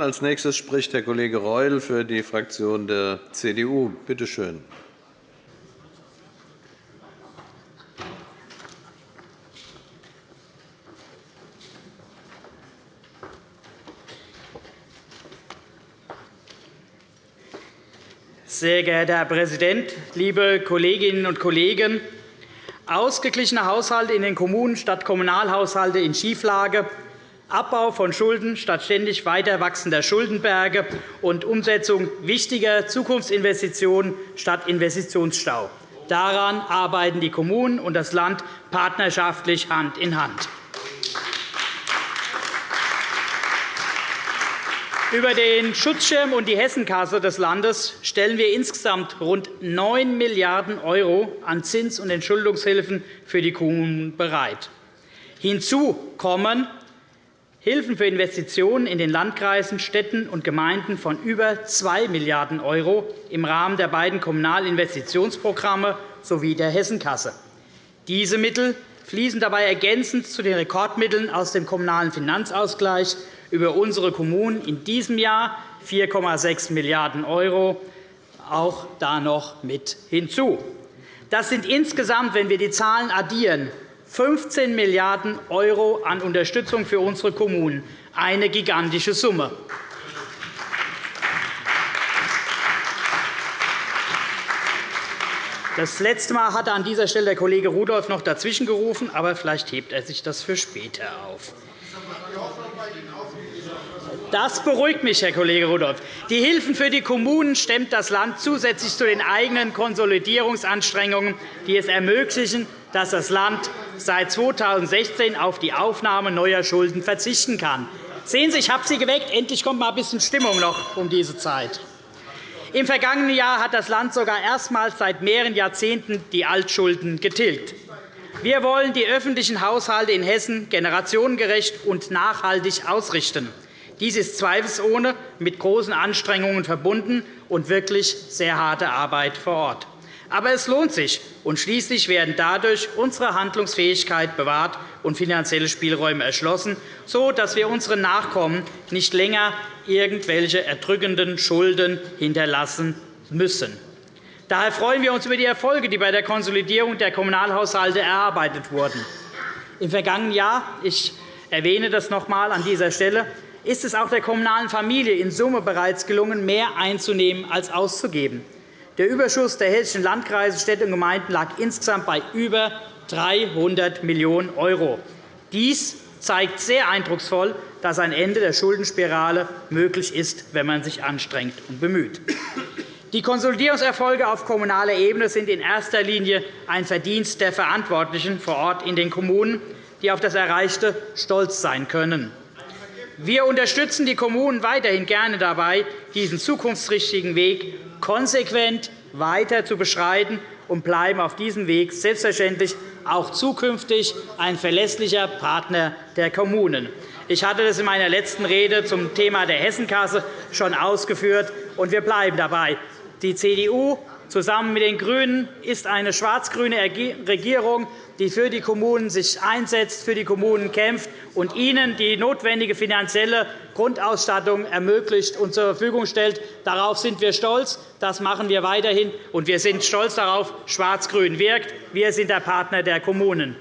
Als nächstes spricht der Kollege Reul für die Fraktion der CDU. Bitte schön. Sehr geehrter Herr Präsident, liebe Kolleginnen und Kollegen! Ausgeglichene Haushalte in den Kommunen statt Kommunalhaushalte in Schieflage, Abbau von Schulden statt ständig weiter wachsender Schuldenberge und Umsetzung wichtiger Zukunftsinvestitionen statt Investitionsstau. Daran arbeiten die Kommunen und das Land partnerschaftlich Hand in Hand. Über den Schutzschirm und die Hessenkasse des Landes stellen wir insgesamt rund 9 Milliarden € an Zins- und Entschuldungshilfen für die Kommunen bereit. Hinzu kommen Hilfen für Investitionen in den Landkreisen, Städten und Gemeinden von über 2 Milliarden € im Rahmen der beiden Kommunalinvestitionsprogramme sowie der Hessenkasse. Diese Mittel fließen dabei ergänzend zu den Rekordmitteln aus dem Kommunalen Finanzausgleich über unsere Kommunen in diesem Jahr 4,6 Milliarden € auch da noch mit hinzu. Das sind insgesamt, wenn wir die Zahlen addieren, 15 Milliarden € an Unterstützung für unsere Kommunen, eine gigantische Summe. Das letzte Mal hatte an dieser Stelle der Kollege Rudolph noch dazwischen gerufen, aber vielleicht hebt er sich das für später auf. Das beruhigt mich, Herr Kollege Rudolph. Die Hilfen für die Kommunen stemmt das Land zusätzlich zu den eigenen Konsolidierungsanstrengungen, die es ermöglichen, dass das Land seit 2016 auf die Aufnahme neuer Schulden verzichten kann. Sehen Sie, ich habe Sie geweckt. Endlich kommt mal ein bisschen Stimmung noch um diese Zeit. Im vergangenen Jahr hat das Land sogar erstmals seit mehreren Jahrzehnten die Altschulden getilgt. Wir wollen die öffentlichen Haushalte in Hessen generationengerecht und nachhaltig ausrichten. Dies ist zweifelsohne mit großen Anstrengungen verbunden und wirklich sehr harte Arbeit vor Ort. Aber es lohnt sich, und schließlich werden dadurch unsere Handlungsfähigkeit bewahrt und finanzielle Spielräume erschlossen, so dass wir unseren Nachkommen nicht länger irgendwelche erdrückenden Schulden hinterlassen müssen. Daher freuen wir uns über die Erfolge, die bei der Konsolidierung der Kommunalhaushalte erarbeitet wurden. Im vergangenen Jahr ich erwähne das noch einmal an dieser Stelle ist es auch der kommunalen Familie in Summe bereits gelungen, mehr einzunehmen als auszugeben. Der Überschuss der hessischen Landkreise, Städte und Gemeinden lag insgesamt bei über 300 Millionen €. Dies zeigt sehr eindrucksvoll, dass ein Ende der Schuldenspirale möglich ist, wenn man sich anstrengt und bemüht. Die Konsolidierungserfolge auf kommunaler Ebene sind in erster Linie ein Verdienst der Verantwortlichen vor Ort in den Kommunen, die auf das Erreichte stolz sein können. Wir unterstützen die Kommunen weiterhin gerne dabei, diesen zukunftsträchtigen Weg konsequent weiter zu beschreiten und bleiben auf diesem Weg selbstverständlich auch zukünftig ein verlässlicher Partner der Kommunen. Ich hatte das in meiner letzten Rede zum Thema der Hessenkasse schon ausgeführt, und wir bleiben dabei. Die CDU zusammen mit den GRÜNEN ist eine schwarz-grüne Regierung, die für die Kommunen sich einsetzt, für die Kommunen kämpft und ihnen die notwendige finanzielle Grundausstattung ermöglicht und zur Verfügung stellt. Darauf sind wir stolz. Das machen wir weiterhin. Und wir sind stolz darauf, Schwarz-Grün wirkt. Wir sind der Partner der Kommunen.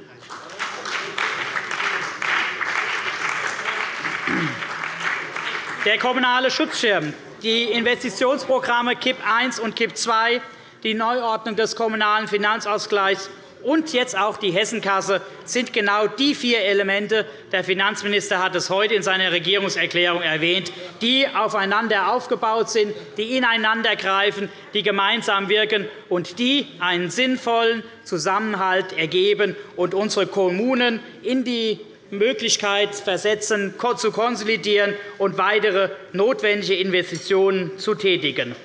Der kommunale Schutzschirm, die Investitionsprogramme KIP I und KIP II, die Neuordnung des Kommunalen Finanzausgleichs und jetzt auch die Hessenkasse sind genau die vier Elemente, der Finanzminister hat es heute in seiner Regierungserklärung erwähnt, die aufeinander aufgebaut sind, die ineinandergreifen, die gemeinsam wirken und die einen sinnvollen Zusammenhalt ergeben und unsere Kommunen in die Möglichkeit versetzen, zu konsolidieren und weitere notwendige Investitionen zu tätigen.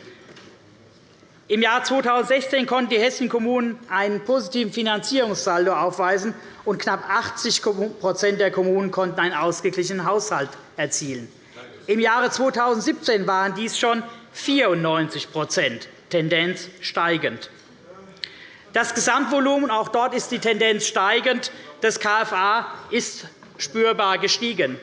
Im Jahr 2016 konnten die hessischen Kommunen einen positiven Finanzierungssaldo aufweisen, und knapp 80% der Kommunen konnten einen ausgeglichenen Haushalt erzielen. Im Jahre 2017 waren dies schon 94% Tendenz steigend. Das Gesamtvolumen, auch dort ist die Tendenz steigend, des KFA ist spürbar gestiegen.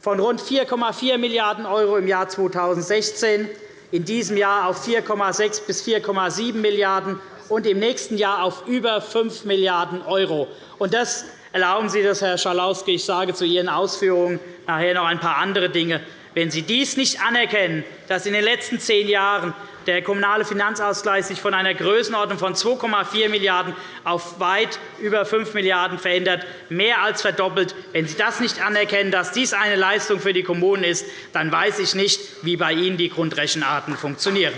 von rund 4,4 Milliarden € im Jahr 2016 in diesem Jahr auf 4,6 bis 4,7 Milliarden € und im nächsten Jahr auf über 5 Milliarden €. Das erlauben Sie das, Herr Schalauske. Ich sage zu Ihren Ausführungen nachher noch ein paar andere Dinge. Wenn Sie dies nicht anerkennen, dass in den letzten zehn Jahren der kommunale Finanzausgleich sich von einer Größenordnung von 2,4 Milliarden € auf weit über 5 Milliarden € verändert, mehr als verdoppelt. Wenn Sie das nicht anerkennen, dass dies eine Leistung für die Kommunen ist, dann weiß ich nicht, wie bei Ihnen die Grundrechenarten funktionieren.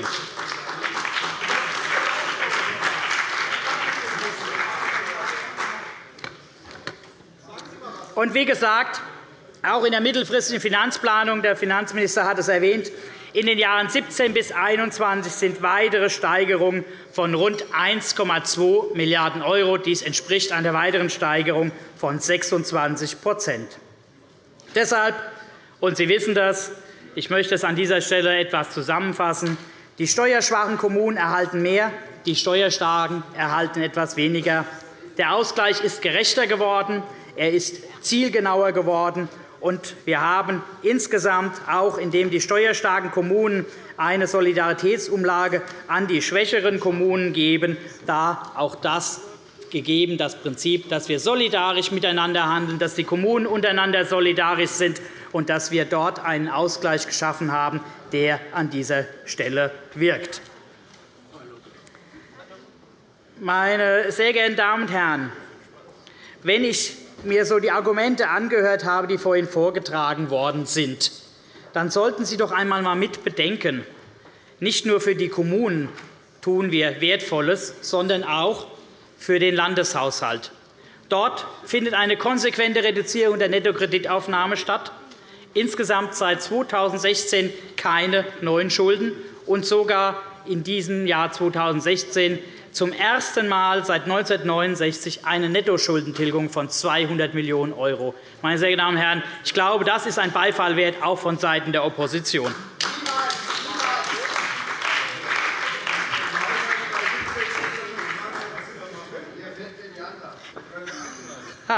Und wie gesagt, auch in der mittelfristigen Finanzplanung, der Finanzminister hat es erwähnt, in den Jahren 17 bis 21 sind weitere Steigerungen von rund 1,2 Milliarden €. Dies entspricht einer weiteren Steigerung von 26 Deshalb, und Sie wissen das, ich möchte es an dieser Stelle etwas zusammenfassen, die steuerschwachen Kommunen erhalten mehr, die steuerstarken erhalten etwas weniger. Der Ausgleich ist gerechter geworden, er ist zielgenauer geworden, und wir haben insgesamt auch, indem die steuerstarken Kommunen eine Solidaritätsumlage an die schwächeren Kommunen geben, da auch das gegeben, das Prinzip, dass wir solidarisch miteinander handeln, dass die Kommunen untereinander solidarisch sind und dass wir dort einen Ausgleich geschaffen haben, der an dieser Stelle wirkt. Meine sehr geehrten Damen und Herren, wenn ich mir so die Argumente angehört habe, die vorhin vorgetragen worden sind, dann sollten Sie doch einmal mit bedenken, nicht nur für die Kommunen tun wir Wertvolles, sondern auch für den Landeshaushalt. Dort findet eine konsequente Reduzierung der Nettokreditaufnahme statt. Insgesamt seit 2016 keine neuen Schulden und sogar in diesem Jahr 2016 zum ersten Mal seit 1969 eine Nettoschuldentilgung von 200 Millionen €. Meine sehr geehrten Damen und Herren, ich glaube, das ist ein Beifall wert, auch vonseiten der Opposition.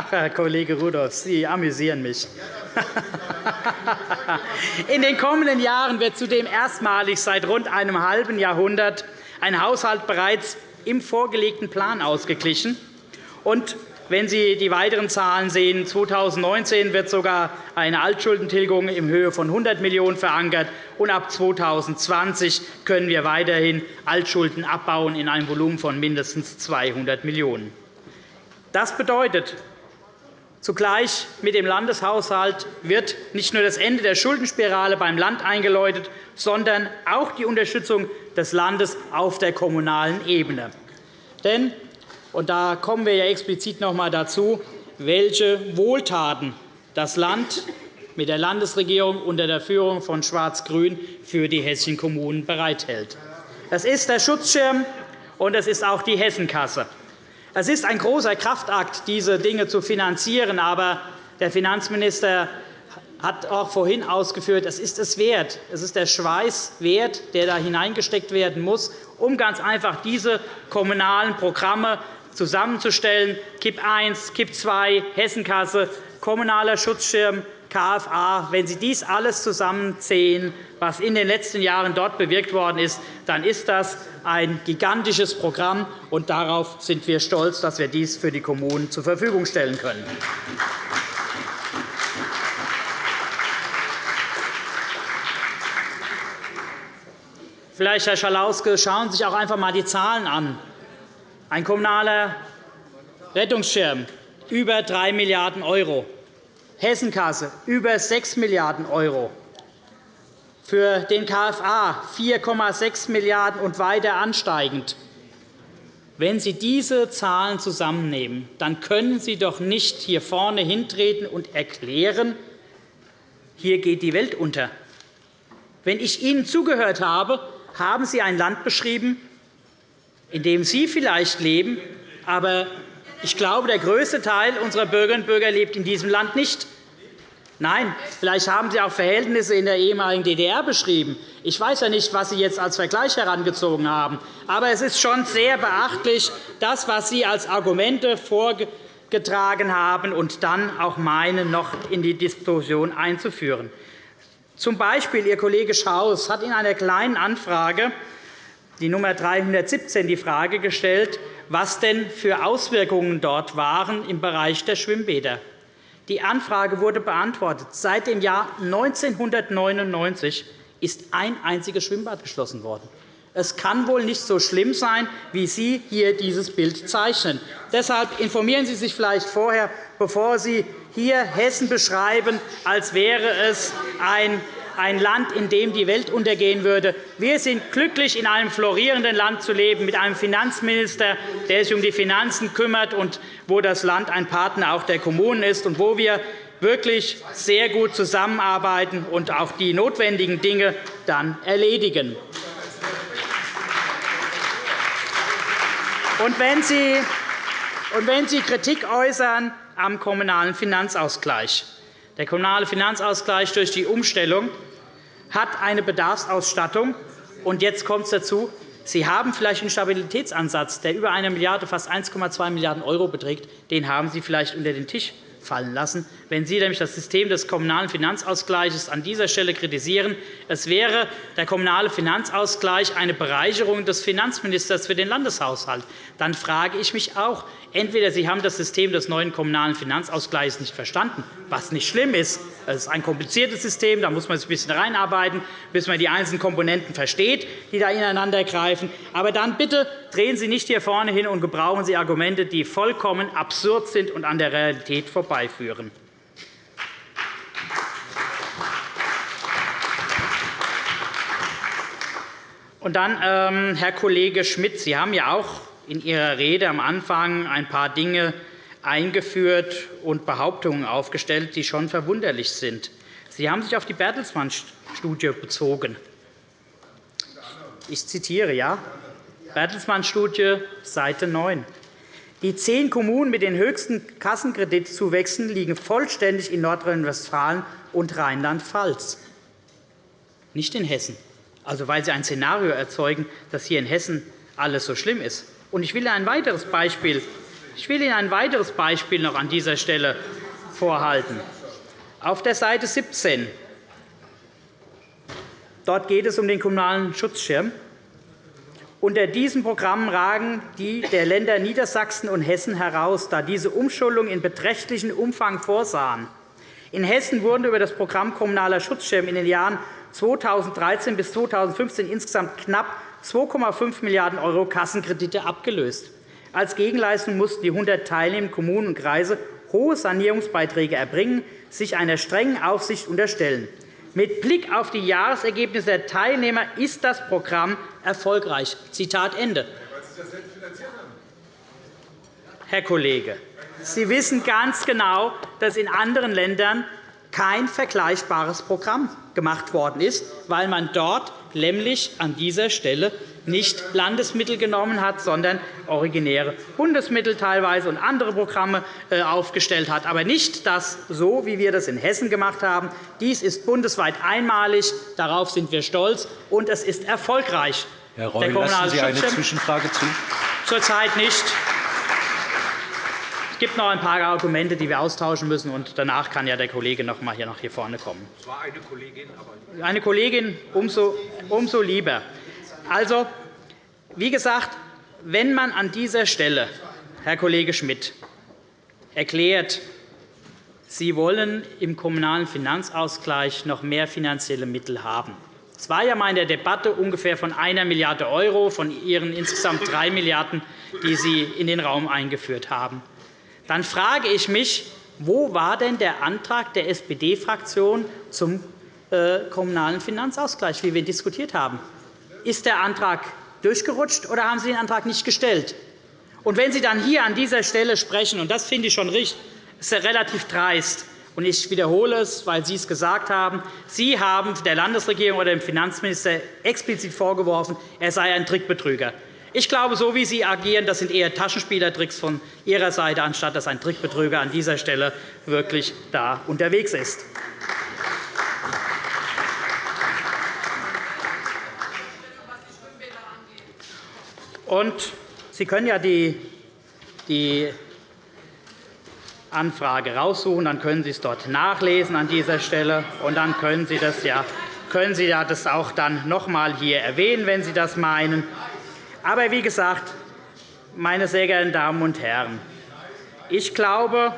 Herr Kollege Rudolph, Sie amüsieren mich. In den kommenden Jahren wird zudem erstmalig seit rund einem halben Jahrhundert ein Haushalt bereits im vorgelegten Plan ausgeglichen. Und wenn Sie die weiteren Zahlen sehen, 2019 wird sogar eine Altschuldentilgung in Höhe von 100 Millionen € verankert, und ab 2020 können wir weiterhin Altschulden abbauen in einem Volumen von mindestens 200 Millionen €. Das bedeutet, Zugleich mit dem Landeshaushalt wird nicht nur das Ende der Schuldenspirale beim Land eingeläutet, sondern auch die Unterstützung des Landes auf der kommunalen Ebene. Denn, und da kommen wir ja explizit noch einmal dazu, welche Wohltaten das Land mit der Landesregierung unter der Führung von Schwarz-Grün für die hessischen Kommunen bereithält. Das ist der Schutzschirm, und es ist auch die Hessenkasse. Es ist ein großer Kraftakt, diese Dinge zu finanzieren. Aber der Finanzminister hat auch vorhin ausgeführt, es ist es wert. Es ist der Schweiß wert, der da hineingesteckt werden muss, um ganz einfach diese kommunalen Programme zusammenzustellen. KIP I, KIP II, Hessenkasse, kommunaler Schutzschirm, KFA. Wenn Sie dies alles zusammenzählen, was in den letzten Jahren dort bewirkt worden ist, dann ist das ein gigantisches Programm. und Darauf sind wir stolz, dass wir dies für die Kommunen zur Verfügung stellen können. Vielleicht, Herr Schalauske, schauen Sie sich auch einfach einmal die Zahlen an. Ein kommunaler Rettungsschirm über 3 Milliarden €, Hessenkasse über 6 Milliarden €, für den KFA 4,6 Milliarden € und weiter ansteigend. Wenn Sie diese Zahlen zusammennehmen, dann können Sie doch nicht hier vorne hintreten und erklären, hier geht die Welt unter. Wenn ich Ihnen zugehört habe, haben Sie ein Land beschrieben, in dem Sie vielleicht leben, aber ich glaube, der größte Teil unserer Bürgerinnen und Bürger lebt in diesem Land nicht. Nein, vielleicht haben Sie auch Verhältnisse in der ehemaligen DDR beschrieben. Ich weiß ja nicht, was Sie jetzt als Vergleich herangezogen haben. Aber es ist schon sehr beachtlich, das, was Sie als Argumente getragen haben und dann auch meinen, noch in die Diskussion einzuführen. Zum Beispiel Ihr Kollege Schaus hat in einer Kleinen Anfrage, die Nummer 317, die Frage gestellt, was denn für Auswirkungen dort waren im Bereich der Schwimmbäder. Die Anfrage wurde beantwortet. Seit dem Jahr 1999 ist ein einziges Schwimmbad geschlossen worden. Es kann wohl nicht so schlimm sein, wie Sie hier dieses Bild zeichnen. Deshalb informieren Sie sich vielleicht vorher, bevor Sie hier Hessen beschreiben, als wäre es ein Land, in dem die Welt untergehen würde. Wir sind glücklich, in einem florierenden Land zu leben, mit einem Finanzminister, der sich um die Finanzen kümmert und wo das Land ein Partner auch der Kommunen ist und wo wir wirklich sehr gut zusammenarbeiten und auch die notwendigen Dinge dann erledigen. Und wenn Sie, und wenn Sie Kritik äußern am kommunalen Finanzausgleich, der kommunale Finanzausgleich durch die Umstellung hat eine Bedarfsausstattung. Und jetzt kommt es dazu. Sie haben vielleicht einen Stabilitätsansatz, der über eine Milliarde, fast 1,2 Milliarden € beträgt. Den haben Sie vielleicht unter den Tisch fallen lassen. Wenn Sie nämlich das System des kommunalen Finanzausgleichs an dieser Stelle kritisieren, es wäre der kommunale Finanzausgleich eine Bereicherung des Finanzministers für den Landeshaushalt, dann frage ich mich auch, entweder Sie haben das System des neuen kommunalen Finanzausgleichs nicht verstanden, was nicht schlimm ist. Es ist ein kompliziertes System, da muss man sich ein bisschen reinarbeiten, bis man die einzelnen Komponenten versteht, die da ineinander greifen. Aber dann bitte drehen Sie nicht hier vorne hin und gebrauchen Sie Argumente, die vollkommen absurd sind und an der Realität vorbeiführen. Und dann, ähm, Herr Kollege Schmidt, Sie haben ja auch in Ihrer Rede am Anfang ein paar Dinge eingeführt und Behauptungen aufgestellt, die schon verwunderlich sind. Sie haben sich auf die Bertelsmann-Studie bezogen. Ich zitiere, ja, Bertelsmann-Studie, Seite 9. Die zehn Kommunen mit den höchsten Kassenkreditzuwächsen liegen vollständig in Nordrhein-Westfalen und Rheinland-Pfalz, nicht in Hessen. Also, weil Sie ein Szenario erzeugen, dass hier in Hessen alles so schlimm ist. Ich will ein weiteres Beispiel, ich will Ihnen ein weiteres Beispiel noch an dieser Stelle vorhalten. Auf der Seite 17 Dort geht es um den kommunalen Schutzschirm. Unter diesem Programm ragen die der Länder Niedersachsen und Hessen heraus, da diese Umschuldung in beträchtlichem Umfang vorsahen. In Hessen wurden über das Programm Kommunaler Schutzschirm in den Jahren 2013 bis 2015 insgesamt knapp 2,5 Milliarden € Kassenkredite abgelöst. Als Gegenleistung mussten die 100 teilnehmenden Kommunen und Kreise hohe Sanierungsbeiträge erbringen, sich einer strengen Aufsicht unterstellen. Mit Blick auf die Jahresergebnisse der Teilnehmer ist das Programm erfolgreich. Zitat Ende. Herr Kollege, Sie wissen ganz genau, dass in anderen Ländern kein vergleichbares Programm gemacht worden ist, weil man dort nämlich an dieser Stelle nicht Landesmittel genommen hat, sondern originäre Bundesmittel teilweise und andere Programme äh, aufgestellt hat, aber nicht das so, wie wir das in Hessen gemacht haben. Dies ist bundesweit einmalig. Darauf sind wir stolz, und es ist erfolgreich. Herr Reul, lassen Sie eine Zwischenfrage zu? Zurzeit nicht. Es gibt noch ein paar Argumente, die wir austauschen müssen, und danach kann ja der Kollege noch einmal hier nach hier vorne kommen. Es war eine Kollegin, aber eine Kollegin umso, umso lieber. Also, wie gesagt, wenn man an dieser Stelle, Herr Kollege Schmidt, erklärt, Sie wollen im Kommunalen Finanzausgleich noch mehr finanzielle Mittel haben. Es war ja einmal in der Debatte ungefähr von 1 Milliarde € von Ihren insgesamt 3 Milliarden €, die Sie in den Raum eingeführt haben dann frage ich mich, wo war denn der Antrag der SPD-Fraktion zum äh, Kommunalen Finanzausgleich, wie wir diskutiert haben? Ist der Antrag durchgerutscht, oder haben Sie den Antrag nicht gestellt? Und wenn Sie dann hier an dieser Stelle sprechen, und das finde ich schon richtig, ist relativ dreist, und ich wiederhole es, weil Sie es gesagt haben. Sie haben der Landesregierung oder dem Finanzminister explizit vorgeworfen, er sei ein Trickbetrüger. Ich glaube, so wie Sie agieren, das sind eher Taschenspielertricks von Ihrer Seite, anstatt dass ein Trickbetrüger an dieser Stelle wirklich da unterwegs ist. Und Sie können ja die, die Anfrage raussuchen. Dann können Sie es dort nachlesen an dieser Stelle. Und dann können Sie das ja können Sie das auch dann noch einmal hier erwähnen, wenn Sie das meinen. Aber wie gesagt, meine sehr geehrten Damen und Herren, ich glaube,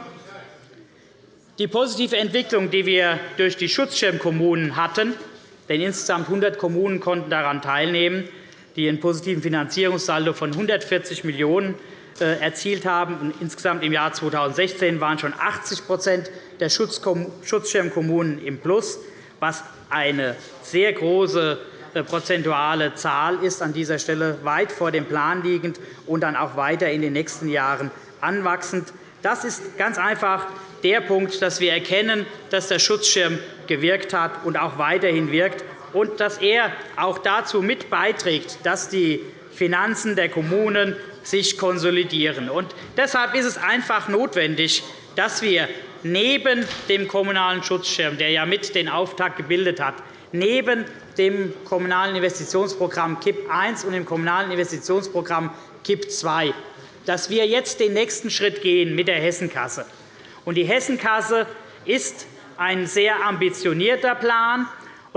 die positive Entwicklung, die wir durch die Schutzschirmkommunen hatten, denn insgesamt 100 Kommunen konnten daran teilnehmen, die einen positiven Finanzierungssaldo von 140 Millionen € äh, erzielt haben. insgesamt im Jahr 2016 waren schon 80% der Schutzschirmkommunen im Plus, was eine sehr große äh, prozentuale Zahl ist an dieser Stelle weit vor dem Plan liegend und dann auch weiter in den nächsten Jahren anwachsend. Das ist ganz einfach der Punkt, dass wir erkennen, dass der Schutzschirm gewirkt hat und auch weiterhin wirkt und dass er auch dazu mit beiträgt, dass die Finanzen der Kommunen sich konsolidieren. Und deshalb ist es einfach notwendig, dass wir neben dem Kommunalen Schutzschirm, der ja mit den Auftakt gebildet hat, neben dem Kommunalen Investitionsprogramm KIP I und dem Kommunalen Investitionsprogramm KIP II, dass wir jetzt den nächsten Schritt gehen mit der Hessenkasse. Die Hessenkasse ist ein sehr ambitionierter Plan.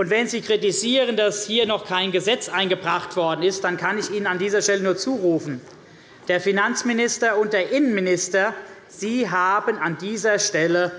Wenn Sie kritisieren, dass hier noch kein Gesetz eingebracht worden ist, dann kann ich Ihnen an dieser Stelle nur zurufen. Der Finanzminister und der Innenminister Sie haben an dieser Stelle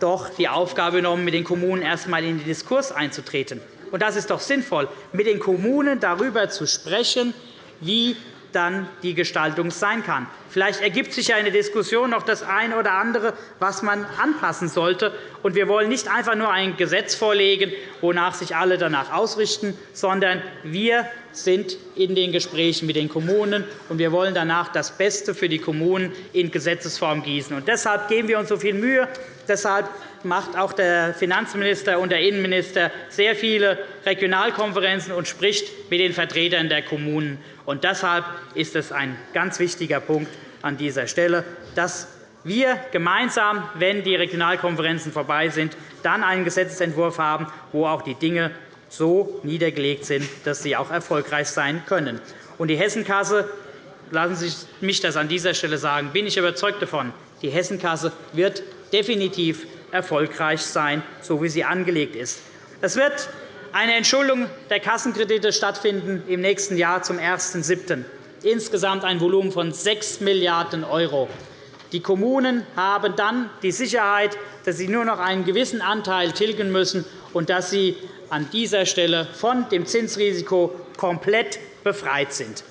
doch die Aufgabe genommen, mit den Kommunen erst einmal in den Diskurs einzutreten. Und das ist doch sinnvoll, mit den Kommunen darüber zu sprechen, wie dann die Gestaltung sein kann. Vielleicht ergibt sich ja in der Diskussion noch das eine oder andere, was man anpassen sollte. Und wir wollen nicht einfach nur ein Gesetz vorlegen, wonach sich alle danach ausrichten, sondern wir sind in den Gesprächen mit den Kommunen, und wir wollen danach das Beste für die Kommunen in Gesetzesform gießen. Und deshalb geben wir uns so viel Mühe. Deshalb macht auch der Finanzminister und der Innenminister sehr viele Regionalkonferenzen und spricht mit den Vertretern der Kommunen. Und deshalb ist es ein ganz wichtiger Punkt, an dieser Stelle, dass wir gemeinsam, wenn die Regionalkonferenzen vorbei sind, dann einen Gesetzentwurf haben, wo auch die Dinge so niedergelegt sind, dass sie auch erfolgreich sein können. Und die Hessenkasse, lassen Sie mich das an dieser Stelle sagen, bin ich überzeugt davon, die Hessenkasse wird definitiv erfolgreich sein, so wie sie angelegt ist. Es wird eine Entschuldung der Kassenkredite stattfinden im nächsten Jahr zum 1.7 insgesamt ein Volumen von 6 Milliarden €. Die Kommunen haben dann die Sicherheit, dass sie nur noch einen gewissen Anteil tilgen müssen und dass sie an dieser Stelle von dem Zinsrisiko komplett befreit sind.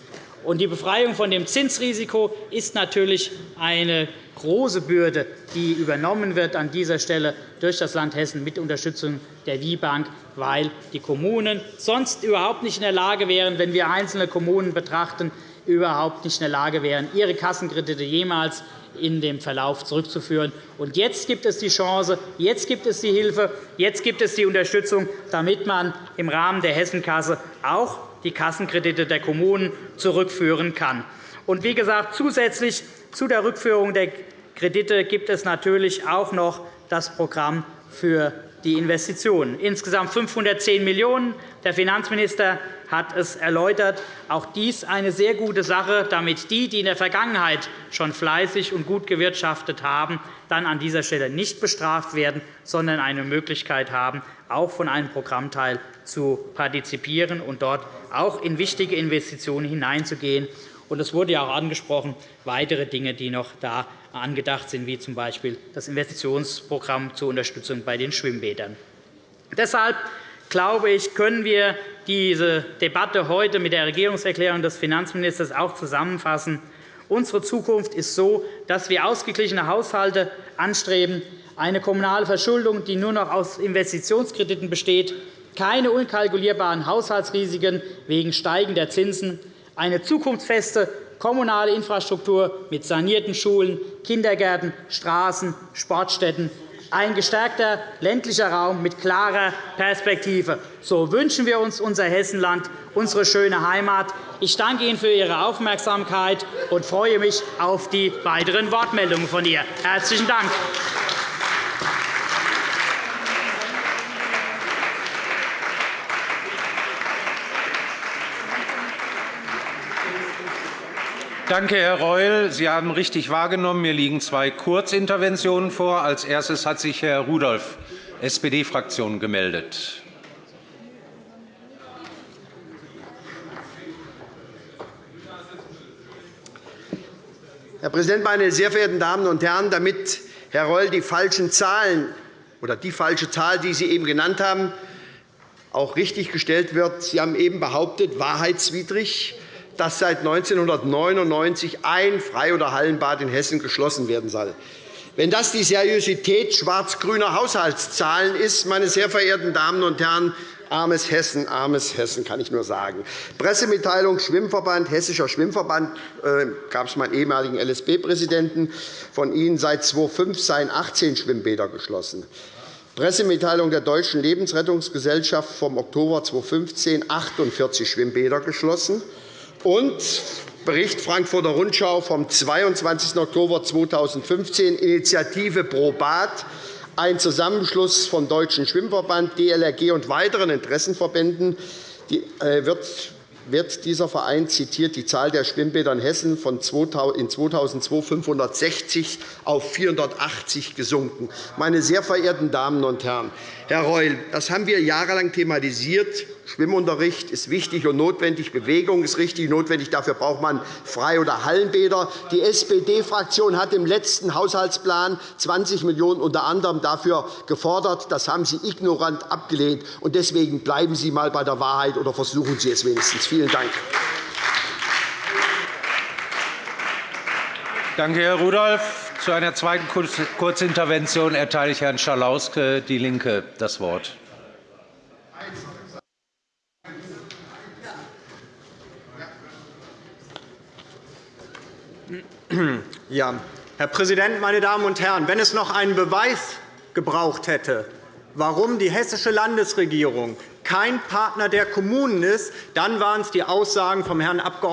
Die Befreiung von dem Zinsrisiko ist natürlich eine große Bürde, die übernommen wird an dieser Stelle durch das Land Hessen mit Unterstützung der WIBank, weil die Kommunen sonst überhaupt nicht in der Lage wären, wenn wir einzelne Kommunen betrachten, überhaupt nicht in der Lage wären, ihre Kassenkredite jemals in dem Verlauf zurückzuführen. Und jetzt gibt es die Chance, jetzt gibt es die Hilfe, jetzt gibt es die Unterstützung, damit man im Rahmen der Hessenkasse auch die Kassenkredite der Kommunen zurückführen kann. Und wie gesagt, zusätzlich zu der Rückführung der Kredite gibt es natürlich auch noch das Programm für die Investitionen. Insgesamt 510 Millionen €. Der Finanzminister hat es erläutert. Auch dies eine sehr gute Sache, damit die, die in der Vergangenheit schon fleißig und gut gewirtschaftet haben, dann an dieser Stelle nicht bestraft werden, sondern eine Möglichkeit haben, auch von einem Programmteil zu partizipieren und dort auch in wichtige Investitionen hineinzugehen. Es wurde ja auch angesprochen, weitere Dinge, die noch da angedacht sind, wie z. B. das Investitionsprogramm zur Unterstützung bei den Schwimmbädern. Deshalb glaube ich, können wir diese Debatte heute mit der Regierungserklärung des Finanzministers auch zusammenfassen. Unsere Zukunft ist so, dass wir ausgeglichene Haushalte anstreben, eine kommunale Verschuldung, die nur noch aus Investitionskrediten besteht, keine unkalkulierbaren Haushaltsrisiken wegen steigender Zinsen, eine zukunftsfeste kommunale Infrastruktur mit sanierten Schulen, Kindergärten, Straßen, Sportstätten, ein gestärkter ländlicher Raum mit klarer Perspektive. So wünschen wir uns unser Hessenland, unsere schöne Heimat. Ich danke Ihnen für Ihre Aufmerksamkeit und freue mich auf die weiteren Wortmeldungen von ihr. Herzlichen Dank. Danke, Herr Reul. Sie haben richtig wahrgenommen. Mir liegen zwei Kurzinterventionen vor. Als erstes hat sich Herr Rudolph, SPD-Fraktion, gemeldet. Herr Präsident, meine sehr verehrten Damen und Herren! Damit Herr Reul die falschen Zahlen oder die falsche Zahl, die Sie eben genannt haben, auch richtiggestellt wird. Sie haben eben behauptet, wahrheitswidrig, dass seit 1999 ein Frei- oder Hallenbad in Hessen geschlossen werden soll. Wenn das die Seriosität schwarz-grüner Haushaltszahlen ist, meine sehr verehrten Damen und Herren, armes Hessen, armes Hessen, kann ich nur sagen. Pressemitteilung Schwimmverband, Hessischer Schwimmverband, äh, gab es meinen ehemaligen LSB-Präsidenten von Ihnen, seit 2005 seien 18 Schwimmbäder geschlossen. Pressemitteilung der Deutschen Lebensrettungsgesellschaft vom Oktober 2015 48 Schwimmbäder geschlossen und Bericht Frankfurter Rundschau vom 22. Oktober 2015 Initiative Probat, ein Zusammenschluss vom Deutschen Schwimmverband, DLRG und weiteren Interessenverbänden äh, wird wird dieser Verein zitiert die Zahl der Schwimmbäder in Hessen von in 2002 560 auf 480 gesunken. Meine sehr verehrten Damen und Herren, Herr Reul, das haben wir jahrelang thematisiert. Schwimmunterricht ist wichtig und notwendig, Bewegung ist richtig und notwendig. Dafür braucht man Frei- oder Hallenbäder. Die SPD-Fraktion hat im letzten Haushaltsplan 20 Millionen € unter anderem dafür gefordert. Das haben Sie ignorant abgelehnt. Deswegen bleiben Sie einmal bei der Wahrheit oder versuchen Sie es wenigstens. Vielen Dank. Danke, Herr Rudolph. Zu einer zweiten Kurzintervention erteile ich Herrn Schalauske, DIE LINKE, das Wort. Ja, Herr Präsident, meine Damen und Herren! Wenn es noch einen Beweis gebraucht hätte, warum die hessische Landesregierung kein Partner der Kommunen ist, dann waren es die Aussagen vom Herrn Abg.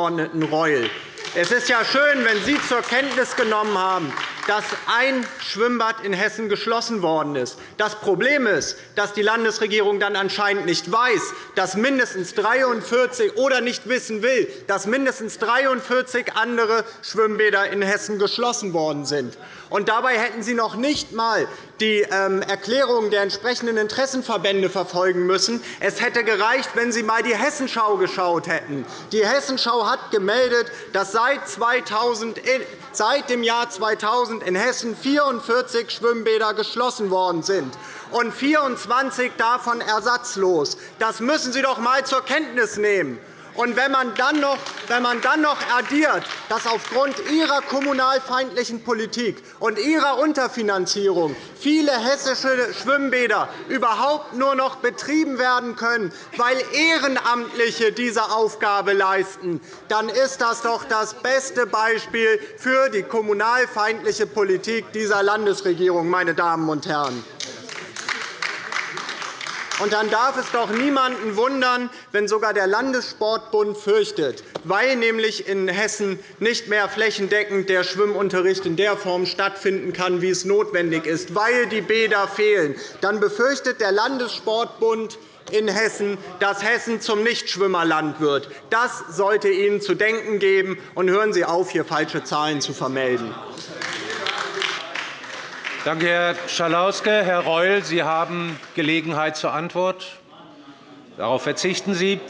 Reul. Es ist ja schön, wenn Sie zur Kenntnis genommen haben, dass ein Schwimmbad in Hessen geschlossen worden ist. Das Problem ist, dass die Landesregierung dann anscheinend nicht weiß, dass mindestens 43 oder nicht wissen will, dass mindestens 43 andere Schwimmbäder in Hessen geschlossen worden sind. Und dabei hätten Sie noch nicht einmal die ähm, Erklärungen der entsprechenden Interessenverbände verfolgen müssen. Es hätte gereicht, wenn Sie einmal die Hessenschau geschaut hätten. Die Hessenschau hat gemeldet, dass seit, 2000, seit dem Jahr 2000 in Hessen 44 Schwimmbäder geschlossen worden sind und 24 davon ersatzlos. Das müssen Sie doch einmal zur Kenntnis nehmen. Und wenn man, dann noch, wenn man dann noch addiert, dass aufgrund Ihrer kommunalfeindlichen Politik und Ihrer Unterfinanzierung viele hessische Schwimmbäder überhaupt nur noch betrieben werden können, weil Ehrenamtliche diese Aufgabe leisten, dann ist das doch das beste Beispiel für die kommunalfeindliche Politik dieser Landesregierung. Meine Damen und Herren. Und dann darf es doch niemanden wundern, wenn sogar der Landessportbund fürchtet, weil nämlich in Hessen nicht mehr flächendeckend der Schwimmunterricht in der Form stattfinden kann, wie es notwendig ist, weil die Bäder fehlen. Dann befürchtet der Landessportbund in Hessen, dass Hessen zum Nichtschwimmerland wird. Das sollte Ihnen zu denken geben. Und hören Sie auf, hier falsche Zahlen zu vermelden. Danke, Herr Schalauske. Herr Reul, Sie haben Gelegenheit zur Antwort. Darauf verzichten Sie.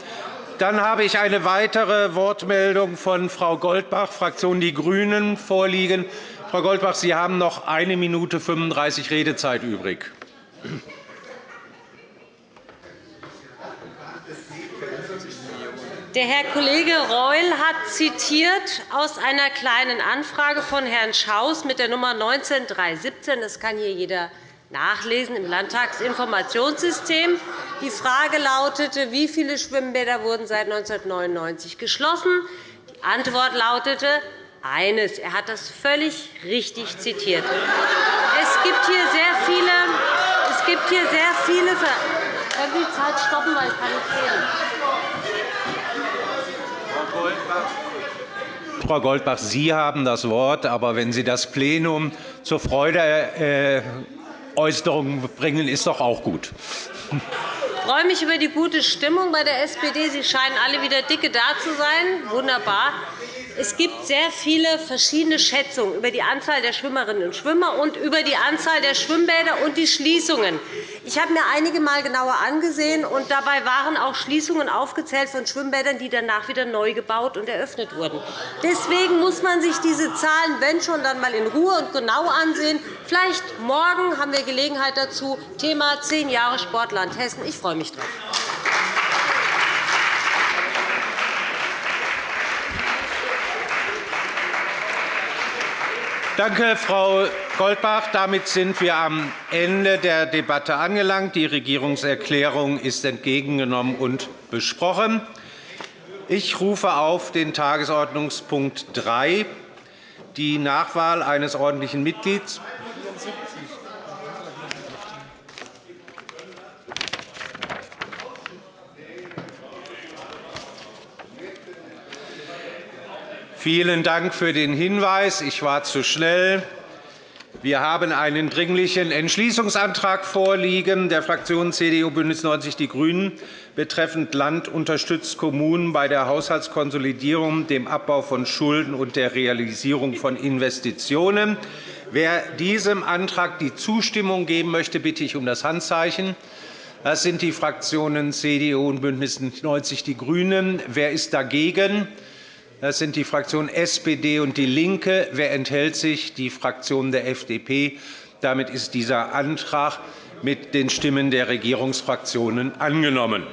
Dann habe ich eine weitere Wortmeldung von Frau Goldbach, Fraktion Die Grünen, vorliegen. Frau Goldbach, Sie haben noch 1 Minute 35 Redezeit übrig. Der Herr Kollege Reul hat zitiert aus einer Kleinen Anfrage von Herrn Schaus mit der Nummer 19317. Das kann hier jeder nachlesen im Landtagsinformationssystem. Die Frage lautete, wie viele Schwimmbäder wurden seit 1999 geschlossen? Die Antwort lautete eines. Er hat das völlig richtig zitiert. Es gibt hier sehr viele. Es gibt hier sehr viele können Sie die Zeit stoppen, weil ich kann nicht reden. Frau Goldbach, Sie haben das Wort. Aber wenn Sie das Plenum zur Freudeäußerung bringen, ist doch auch gut. Ich freue mich über die gute Stimmung bei der SPD. Sie scheinen alle wieder dicke da zu sein. Wunderbar. Es gibt sehr viele verschiedene Schätzungen über die Anzahl der Schwimmerinnen und Schwimmer und über die Anzahl der Schwimmbäder und die Schließungen. Ich habe mir einige Mal genauer angesehen, und dabei waren auch Schließungen aufgezählt von Schwimmbädern, die danach wieder neu gebaut und eröffnet wurden. Deswegen muss man sich diese Zahlen, wenn schon, dann einmal in Ruhe und genau ansehen. Vielleicht morgen haben wir Gelegenheit dazu. Thema zehn Jahre Sportland Hessen. Ich freue mich darauf. Danke, Frau Goldbach. Damit sind wir am Ende der Debatte angelangt. Die Regierungserklärung ist entgegengenommen und besprochen. Ich rufe auf den Tagesordnungspunkt 3, die Nachwahl eines ordentlichen Mitglieds. Vielen Dank für den Hinweis. Ich war zu schnell. Wir haben einen Dringlichen Entschließungsantrag vorliegen der Fraktionen CDU, BÜNDNIS 90 die GRÜNEN betreffend Land unterstützt Kommunen bei der Haushaltskonsolidierung, dem Abbau von Schulden und der Realisierung von Investitionen. Wer diesem Antrag die Zustimmung geben möchte, bitte ich um das Handzeichen. Das sind die Fraktionen CDU und BÜNDNIS 90 die GRÜNEN. Wer ist dagegen? Das sind die Fraktionen SPD und DIE LINKE. Wer enthält sich? Die Fraktion der FDP. Damit ist dieser Antrag mit den Stimmen der Regierungsfraktionen angenommen.